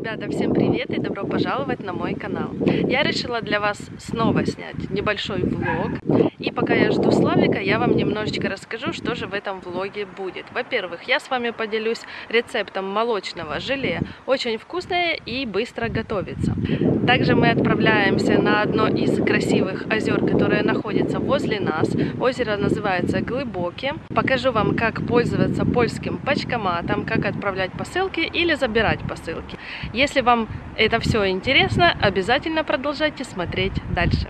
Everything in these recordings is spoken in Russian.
Ребята, всем привет и добро пожаловать на мой канал. Я решила для вас снова снять небольшой влог. И пока я жду Славика, я вам немножечко расскажу, что же в этом влоге будет. Во-первых, я с вами поделюсь рецептом молочного желе. Очень вкусное и быстро готовится. Также мы отправляемся на одно из красивых озер, которое находится возле нас. Озеро называется Глубоки. Покажу вам, как пользоваться польским почкоматом, как отправлять посылки или забирать посылки. Если вам это все интересно, обязательно продолжайте смотреть дальше.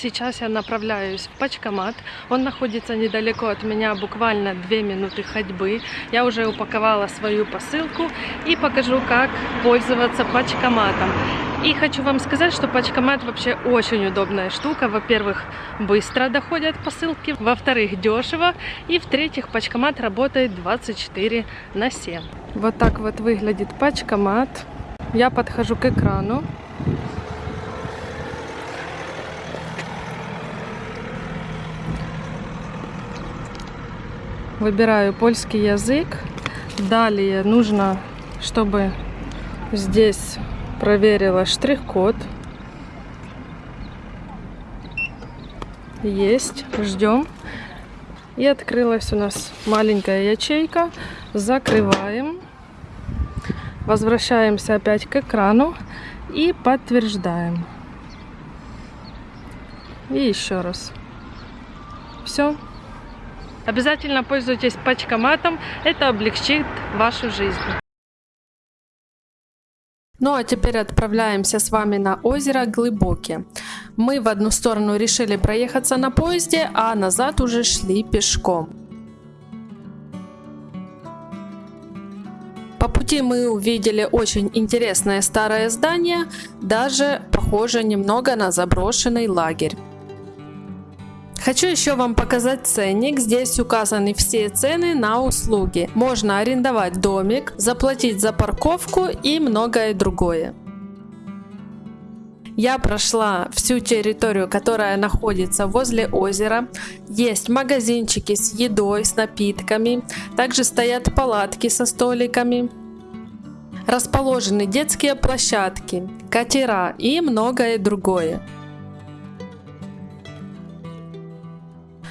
Сейчас я направляюсь в Пачкомат. Он находится недалеко от меня, буквально 2 минуты ходьбы. Я уже упаковала свою посылку и покажу, как пользоваться Пачкоматом. И хочу вам сказать, что Пачкомат вообще очень удобная штука. Во-первых, быстро доходят посылки. Во-вторых, дешево. И в-третьих, Пачкомат работает 24 на 7. Вот так вот выглядит Пачкомат. Я подхожу к экрану. Выбираю польский язык. Далее нужно, чтобы здесь проверила штрих-код. Есть. Ждем. И открылась у нас маленькая ячейка. Закрываем. Возвращаемся опять к экрану и подтверждаем. И еще раз. Все. Обязательно пользуйтесь пачкоматом, это облегчит вашу жизнь. Ну а теперь отправляемся с вами на озеро Глубоки. Мы в одну сторону решили проехаться на поезде, а назад уже шли пешком. По пути мы увидели очень интересное старое здание, даже похоже немного на заброшенный лагерь. Хочу еще вам показать ценник. Здесь указаны все цены на услуги. Можно арендовать домик, заплатить за парковку и многое другое. Я прошла всю территорию, которая находится возле озера. Есть магазинчики с едой, с напитками. Также стоят палатки со столиками. Расположены детские площадки, катера и многое другое.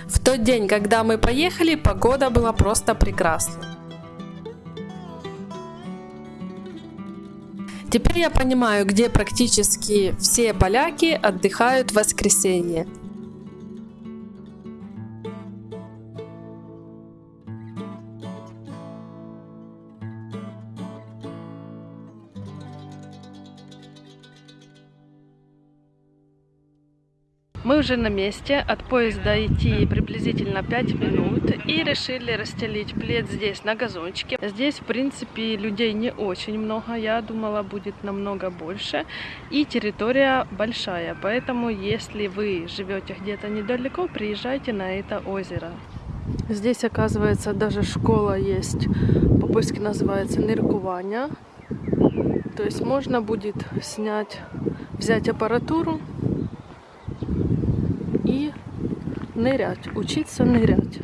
В тот день, когда мы поехали, погода была просто прекрасна. Теперь я понимаю, где практически все поляки отдыхают в воскресенье. Уже на месте, от поезда идти приблизительно 5 минут и решили расстелить плед здесь на газончике. Здесь, в принципе, людей не очень много, я думала будет намного больше. И территория большая, поэтому если вы живете где-то недалеко, приезжайте на это озеро. Здесь, оказывается, даже школа есть, по-польски называется Ныркуваня. То есть можно будет снять, взять аппаратуру и нырять, учиться нырять.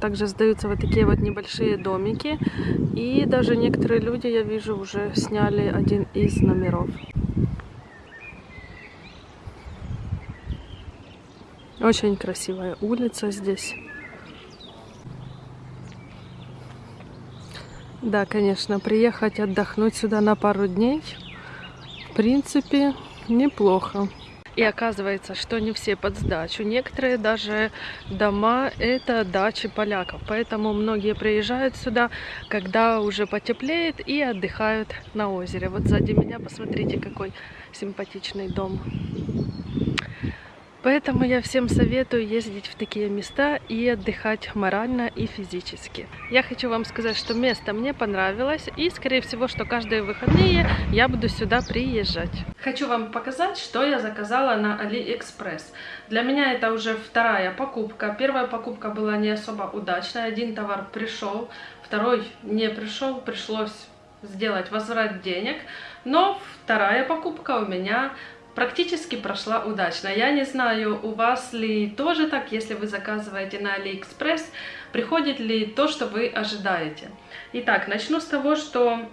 Также сдаются вот такие вот небольшие домики. И даже некоторые люди, я вижу, уже сняли один из номеров. Очень красивая улица здесь. Да, конечно, приехать отдохнуть сюда на пару дней, в принципе, неплохо. И оказывается, что не все под сдачу. Некоторые даже дома это дачи поляков. Поэтому многие приезжают сюда, когда уже потеплеет и отдыхают на озере. Вот сзади меня посмотрите, какой симпатичный дом. Поэтому я всем советую ездить в такие места и отдыхать морально и физически. Я хочу вам сказать, что место мне понравилось и, скорее всего, что каждые выходные я буду сюда приезжать. Хочу вам показать, что я заказала на AliExpress. Для меня это уже вторая покупка. Первая покупка была не особо удачная. Один товар пришел, второй не пришел, пришлось сделать возврат денег. Но вторая покупка у меня практически прошла удачно. Я не знаю, у вас ли тоже так, если вы заказываете на AliExpress, приходит ли то, что вы ожидаете. Итак, начну с того, что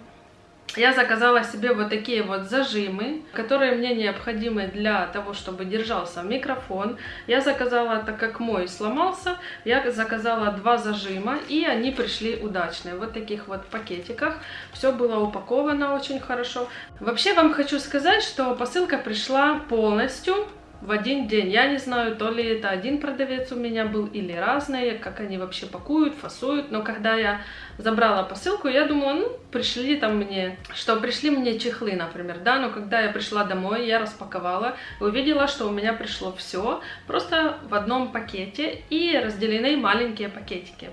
я заказала себе вот такие вот зажимы, которые мне необходимы для того, чтобы держался микрофон. Я заказала, так как мой сломался, я заказала два зажима, и они пришли удачные. Вот таких вот пакетиках. Все было упаковано очень хорошо. Вообще вам хочу сказать, что посылка пришла полностью в один день. Я не знаю, то ли это один продавец у меня был или разные, как они вообще пакуют, фасуют. Но когда я забрала посылку, я думала, ну, пришли там мне, что пришли мне чехлы, например, да. Но когда я пришла домой, я распаковала, увидела, что у меня пришло все просто в одном пакете и разделены маленькие пакетики.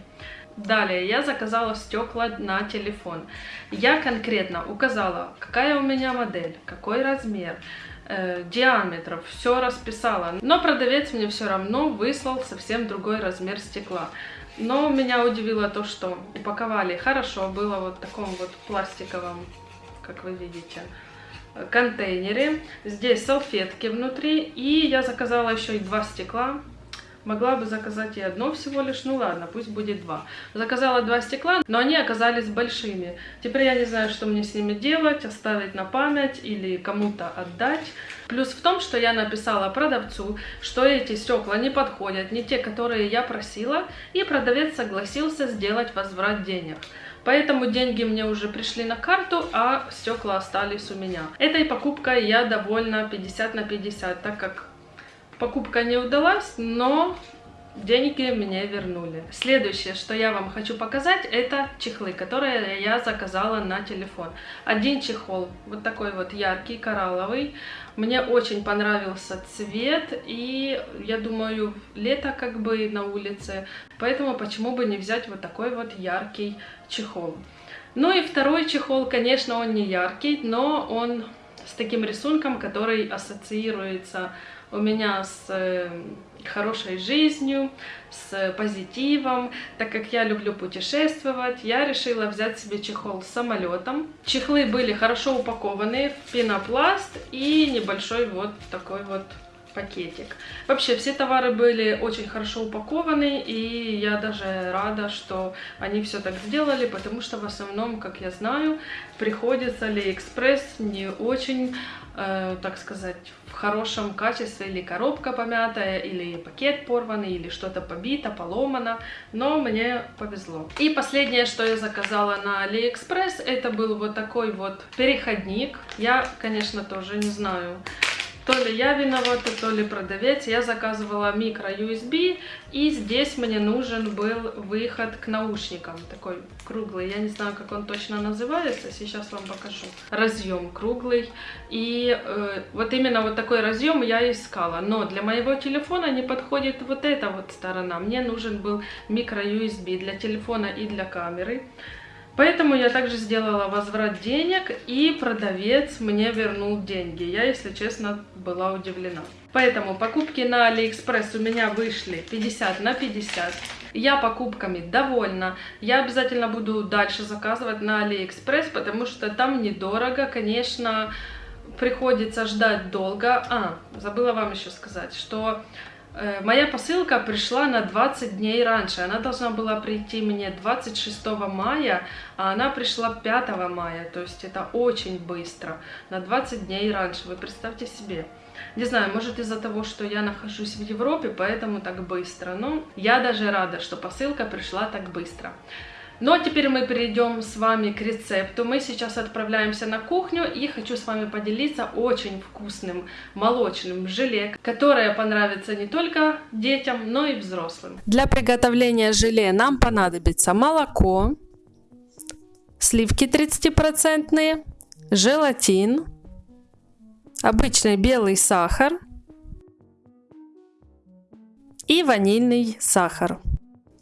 Далее я заказала стекла на телефон. Я конкретно указала, какая у меня модель, какой размер, э, диаметров, все расписала. Но продавец мне все равно выслал совсем другой размер стекла. Но меня удивило то, что упаковали хорошо, было вот в таком вот пластиковом, как вы видите, контейнере. Здесь салфетки внутри, и я заказала еще и два стекла Могла бы заказать и одно всего лишь, ну ладно, пусть будет два. Заказала два стекла, но они оказались большими. Теперь я не знаю, что мне с ними делать, оставить на память или кому-то отдать. Плюс в том, что я написала продавцу, что эти стекла не подходят, не те, которые я просила, и продавец согласился сделать возврат денег. Поэтому деньги мне уже пришли на карту, а стекла остались у меня. Этой покупкой я довольна 50 на 50, так как Покупка не удалась, но деньги мне вернули. Следующее, что я вам хочу показать, это чехлы, которые я заказала на телефон. Один чехол, вот такой вот яркий, коралловый. Мне очень понравился цвет, и я думаю, лето как бы на улице, поэтому почему бы не взять вот такой вот яркий чехол. Ну и второй чехол, конечно, он не яркий, но он с таким рисунком, который ассоциируется у меня с э, хорошей жизнью, с позитивом. Так как я люблю путешествовать, я решила взять себе чехол с самолетом. Чехлы были хорошо упакованы в пенопласт и небольшой вот такой вот пакетик. Вообще, все товары были очень хорошо упакованы, и я даже рада, что они все так сделали, потому что в основном, как я знаю, приходится AliExpress не очень, э, так сказать, в хорошем качестве, или коробка помятая, или пакет порванный, или что-то побито, поломано, но мне повезло. И последнее, что я заказала на AliExpress, это был вот такой вот переходник. Я, конечно, тоже не знаю, то ли я виновата, то ли продавец. Я заказывала микро-USB, и здесь мне нужен был выход к наушникам, такой круглый. Я не знаю, как он точно называется, сейчас вам покажу. Разъем круглый. И э, вот именно вот такой разъем я искала. Но для моего телефона не подходит вот эта вот сторона. Мне нужен был micro-USB для телефона и для камеры. Поэтому я также сделала возврат денег, и продавец мне вернул деньги. Я, если честно, была удивлена. Поэтому покупки на Алиэкспресс у меня вышли 50 на 50. Я покупками довольна. Я обязательно буду дальше заказывать на Алиэкспресс, потому что там недорого. Конечно, приходится ждать долго. А, забыла вам еще сказать, что моя посылка пришла на 20 дней раньше. Она должна была прийти мне 26 мая, а она пришла 5 мая. То есть это очень быстро. На 20 дней раньше. Вы представьте себе. Не знаю, может из-за того, что я нахожусь в Европе, поэтому так быстро. Но я даже рада, что посылка пришла так быстро. А теперь мы перейдем с вами к рецепту. Мы сейчас отправляемся на кухню и хочу с вами поделиться очень вкусным молочным желе, которое понравится не только детям, но и взрослым. Для приготовления желе нам понадобится молоко, сливки 30%, желатин, обычный белый сахар, и ванильный сахар.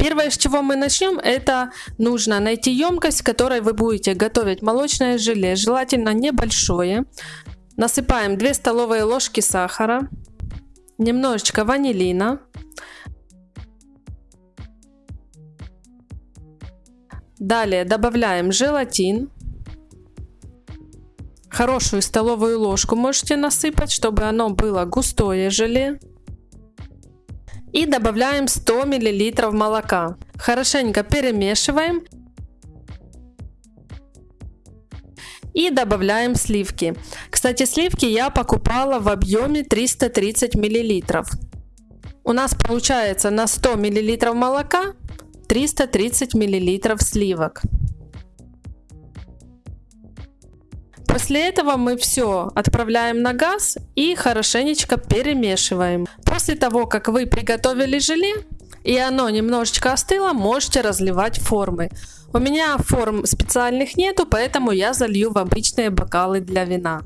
Первое, с чего мы начнем, это нужно найти емкость, в которой вы будете готовить молочное желе, желательно небольшое. Насыпаем 2 столовые ложки сахара, немножечко ванилина, Далее добавляем желатин. Хорошую столовую ложку можете насыпать, чтобы оно было густое желе. И добавляем 100 мл молока. Хорошенько перемешиваем. И добавляем сливки. Кстати, сливки я покупала в объеме 330 мл. У нас получается на 100 мл молока 330 мл сливок. После этого мы все отправляем на газ и хорошенечко перемешиваем. После того, как вы приготовили желе и оно немножечко остыло, можете разливать формы. У меня форм специальных нету, поэтому я залью в обычные бокалы для вина.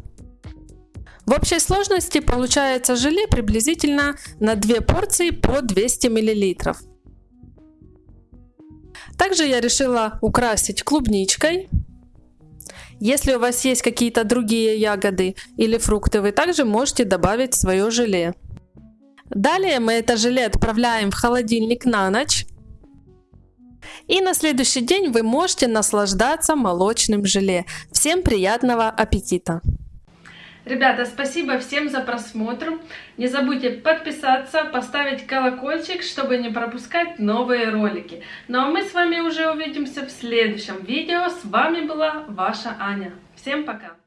В общей сложности получается желе приблизительно на 2 порции по 200 мл. Также я решила украсить клубничкой. Если у вас есть какие-то другие ягоды или фрукты, вы также можете добавить свое желе. Далее мы это желе отправляем в холодильник на ночь. И на следующий день вы можете наслаждаться молочным желе. Всем приятного аппетита! Ребята, спасибо всем за просмотр. Не забудьте подписаться, поставить колокольчик, чтобы не пропускать новые ролики. Ну а мы с вами уже увидимся в следующем видео. С вами была ваша Аня. Всем пока!